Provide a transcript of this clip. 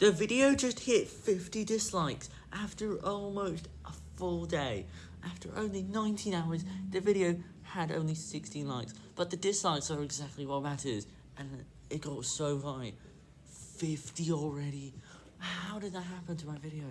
The video just hit 50 dislikes after almost a full day. After only 19 hours, the video had only 16 likes, but the dislikes are exactly what matters, and it got so high. 50 already. How did that happen to my video?